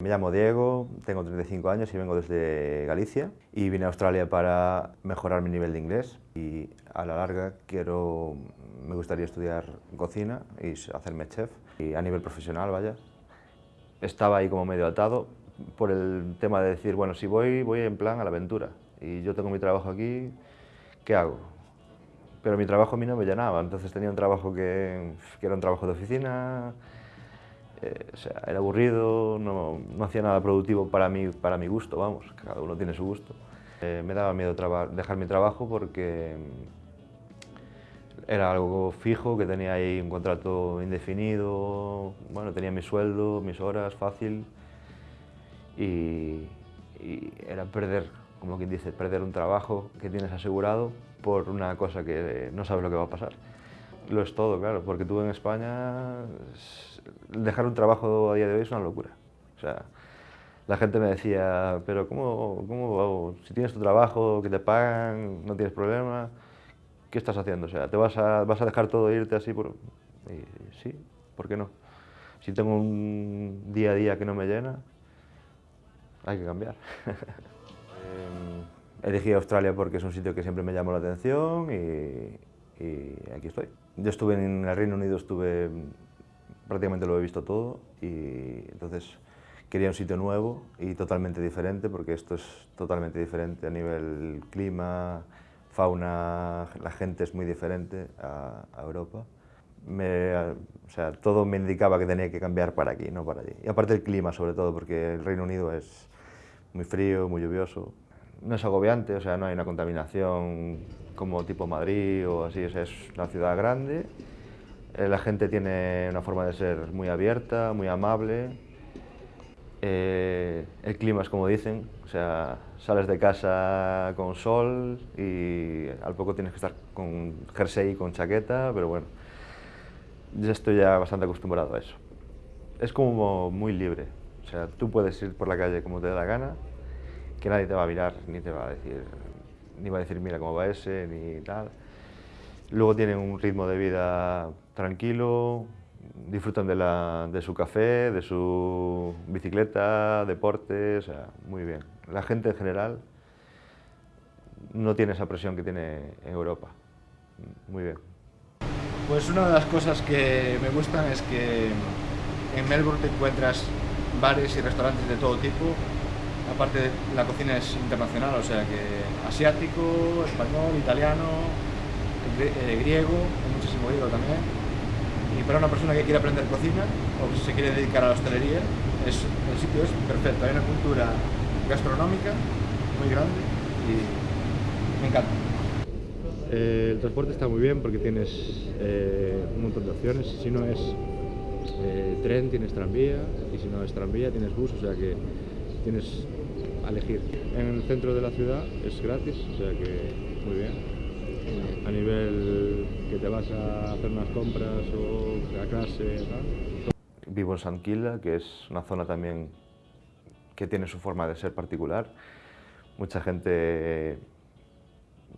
Me llamo Diego, tengo 35 años y vengo desde Galicia y vine a Australia para mejorar mi nivel de inglés y a la larga quiero, me gustaría estudiar cocina y hacerme chef y a nivel profesional, vaya. Estaba ahí como medio atado por el tema de decir, bueno, si voy, voy en plan a la aventura y yo tengo mi trabajo aquí, ¿qué hago? Pero mi trabajo a mí no me llenaba, entonces tenía un trabajo que, que era un trabajo de oficina, eh, era aburrido, no, no, hacía nada productivo para mí, para mi gusto, vamos, cada uno tiene su gusto. Eh, me daba miedo dejar mi trabajo porque era algo fijo, que tenía ahí un contrato indefinido, bueno, tenía mi sueldo, mis horas, fácil, y era perder, como quien dice, perder un trabajo que tienes asegurado por una cosa que no sabes lo que va a pasar. Lo es todo, claro, porque tú en España dejar un trabajo a día de hoy es una locura. O sea, la gente me decía, pero ¿cómo, cómo si tienes tu trabajo, que te pagan, no tienes problema, ¿qué estás haciendo? O sea, ¿te vas a, vas a dejar todo e irte así? Por... Y, sí, ¿por qué no? Si tengo un día a día que no me llena, hay que cambiar. eh, elegí Australia porque es un sitio que siempre me llamó la atención y, y aquí estoy. Yo estuve en el Reino Unido, estuve prácticamente lo he visto todo y entonces quería un sitio nuevo y totalmente diferente porque esto es totalmente diferente a nivel clima, fauna, la gente es muy diferente a, a Europa. Me, o sea, todo me indicaba que tenía que cambiar para aquí, no para allí. Y aparte el clima sobre todo, porque el Reino Unido es muy frío, muy lluvioso. No es agobiante, o sea, no hay una contaminación como tipo Madrid o así, o sea, es una ciudad grande eh, la gente tiene una forma de ser muy abierta, muy amable. Eh, el clima es como dicen, o sea, sales de casa con sol y al poco tienes que estar con jersey y con chaqueta, pero bueno, yo estoy ya bastante acostumbrado a eso. Es como muy libre, o sea, tú puedes ir por la calle como te dé la gana, que nadie te va a mirar, ni te va a decir, ni va a decir mira cómo va ese, ni tal. Luego tienen un ritmo de vida tranquilo, disfrutan de, la, de, su café, de su bicicleta, deporte, o sea, muy bien. La gente en general no tiene esa presión que tiene en Europa. Muy bien. Pues una de las cosas que me gustan es que en Melbourne te encuentras bares y restaurantes de todo tipo. Aparte, la cocina es internacional, o sea que asiático, español, italiano, eh, griego, hay muchísimo griego también. Y para una persona que quiere aprender cocina o que se quiere dedicar a la hostelería, el sitio es perfecto. Hay una cultura gastronómica muy grande y me encanta. Eh, el transporte está muy bien porque tienes eh, un montón de opciones. Si no es eh, tren, tienes tranvía, y si no es tranvía, tienes bus, o sea que tienes a elegir. En el centro de la ciudad es gratis, o sea que muy bien a nivel que te vas a hacer unas compras o a clase, Vivo en Sanquila, que es una zona también que tiene su forma de ser particular. Mucha gente,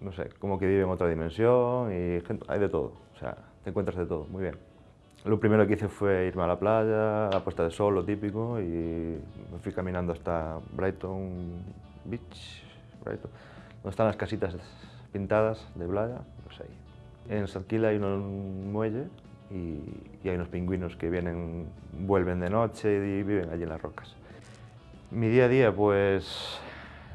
no sé, como que vive en otra dimensión y hay de todo, o sea, te encuentras de todo, muy bien. Lo primero que hice fue irme a la playa, a la puesta de sol, lo típico, y me fui caminando hasta Brighton Beach, Brighton, donde están las casitas pintadas de playa, pues ahí. En Sanquila hay un muelle y, hay unos pingüinos que vienen, vuelven de noche y viven allí en las rocas. Mi día a día, pues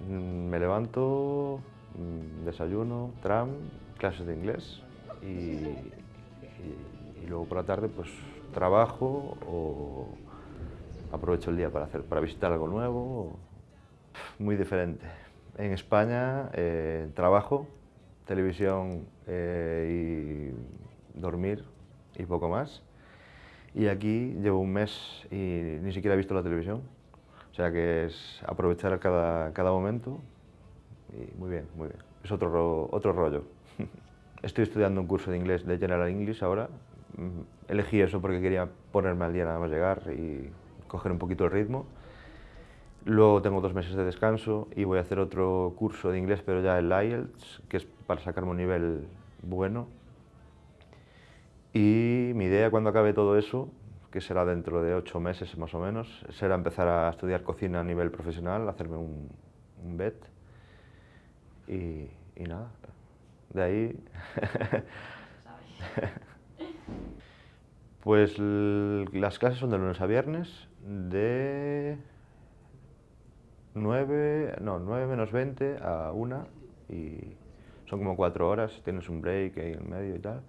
mm, me levanto, mm, desayuno, tram, clases de inglés y, luego por la tarde pues trabajo o aprovecho el día para, hacer, para visitar algo nuevo. Muy diferente. En España eh, trabajo, televisión eh, y dormir y poco más. Y aquí llevo un mes y ni siquiera he visto la televisión. O sea que es aprovechar cada, cada momento y muy bien, muy bien. Es otro, otro rollo. Estoy estudiando un curso de inglés de General English ahora. Mm, elegí eso porque quería ponerme al día nada más llegar y coger un poquito el ritmo. Luego tengo dos meses de descanso y voy a hacer otro curso de inglés, pero ya el IELTS, que es para sacarme un nivel bueno. Y mi idea cuando acabe todo eso, que será dentro de ocho meses más o menos, será empezar a estudiar cocina a nivel profesional, hacerme un, un BET y, y nada, de ahí... pues las clases son de lunes a viernes, de 9, no, 9 menos 20 a 1 y son como 4 horas, tienes un break ahí en medio y tal.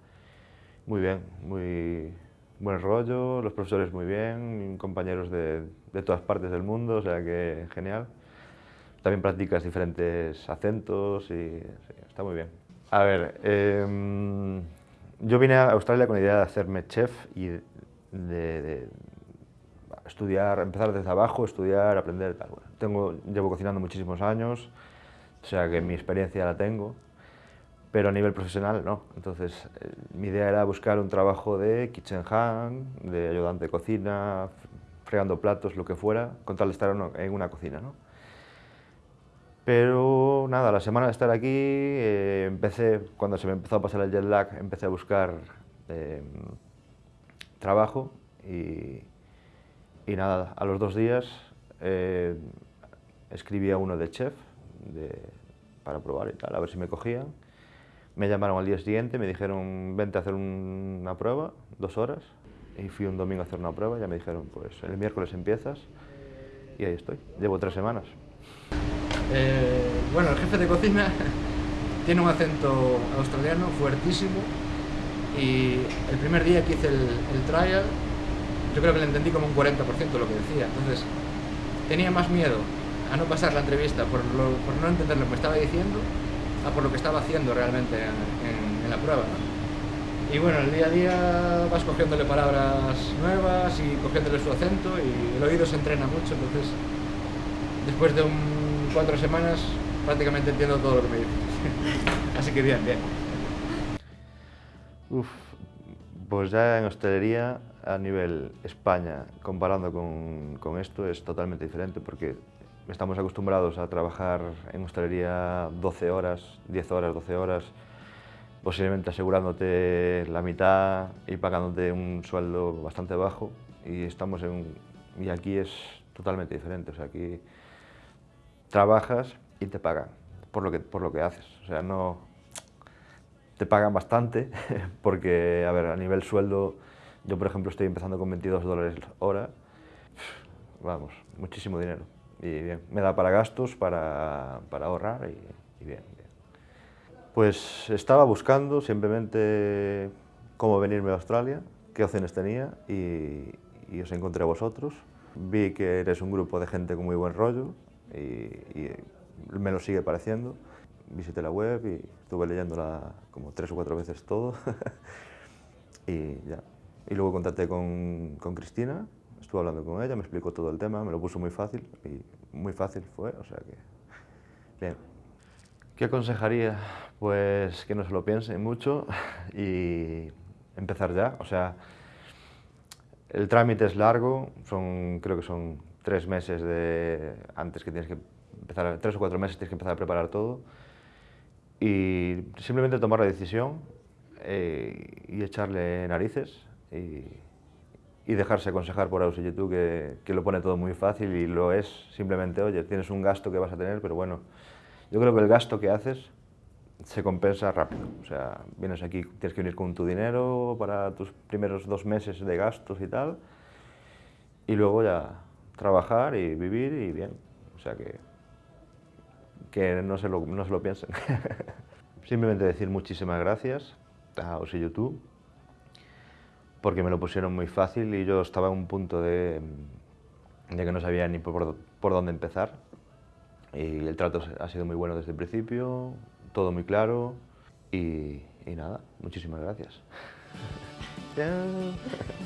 Muy bien, muy buen rollo, los profesores muy bien, compañeros de, de todas partes del mundo, o sea que genial. También practicas diferentes acentos y está muy bien. A ver, eh, yo vine a Australia con la idea de hacerme chef y de, estudiar, empezar desde abajo, estudiar, aprender, tal. Bueno, tengo, llevo cocinando muchísimos años, o sea que mi experiencia la tengo, pero a nivel profesional no. Entonces, eh, mi idea era buscar un trabajo de kitchen hand, de ayudante de cocina, fregando platos, lo que fuera, con tal de estar en una cocina, ¿no? Pero nada, la semana de estar aquí, eh, empecé, cuando se me empezó a pasar el jet lag, empecé a buscar eh, trabajo y, y nada, a los dos días eh, escribí a uno de chef de, para probar y tal, a ver si me cogían. Me llamaron al día siguiente, me dijeron, vente a hacer un, una prueba, dos horas, y fui un domingo a hacer una prueba, ya me dijeron, pues el miércoles empiezas, y ahí estoy, llevo tres semanas. Eh, bueno, el jefe de cocina tiene un acento australiano fuertísimo, y el primer día que hice el, el trial, yo creo que le entendí como un 40% de lo que decía. Entonces, tenía más miedo a no pasar la entrevista por, lo, por no entender lo que me estaba diciendo a por lo que estaba haciendo realmente en, en la prueba. ¿no? Y bueno, el día a día vas cogiéndole palabras nuevas y cogiéndole su acento y el oído se entrena mucho, entonces después de un, cuatro semanas prácticamente entiendo todo lo que me dices. Así que bien, bien. Uf, pues ya en hostelería a nivel España, comparando con, con, esto, es totalmente diferente porque estamos acostumbrados a trabajar en hostelería 12 horas, 10 horas, 12 horas, posiblemente asegurándote la mitad y pagándote un sueldo bastante bajo y estamos en y aquí es totalmente diferente, o sea, aquí trabajas y te pagan por lo que, por lo que haces, o sea, no te pagan bastante porque, a ver, a nivel sueldo yo, por ejemplo, estoy empezando con 22 dólares hora. Vamos, muchísimo dinero. Y bien, me da para gastos, para, para ahorrar y, bien, Pues estaba buscando simplemente cómo venirme a Australia, qué opciones tenía y, y, os encontré a vosotros. Vi que eres un grupo de gente con muy buen rollo y, y me lo sigue pareciendo. Visité la web y estuve leyéndola como tres o cuatro veces todo y ya, y luego contacté con, con, Cristina, estuve hablando con ella, me explicó todo el tema, me lo puso muy fácil y muy fácil fue, o sea que bien. ¿Qué aconsejaría? Pues que no se lo piensen mucho y empezar ya, o sea, el trámite es largo, son, creo que son tres meses de, antes que tienes que empezar, tres o cuatro meses tienes que empezar a preparar todo y simplemente tomar la decisión eh, y echarle narices y, dejarse aconsejar por Aus YouTube que, que, lo pone todo muy fácil y lo es simplemente, oye, tienes un gasto que vas a tener, pero bueno, yo creo que el gasto que haces se compensa rápido. O sea, vienes aquí, tienes que venir con tu dinero para tus primeros dos meses de gastos y tal, y luego ya trabajar y vivir y bien. O sea que, que no, se lo, no se lo piensen. Simplemente decir muchísimas gracias a Aus y YouTube porque me lo pusieron muy fácil y yo estaba en un punto de, de que no sabía ni por, por, dónde empezar. Y el trato ha sido muy bueno desde el principio, todo muy claro y, y nada, muchísimas gracias.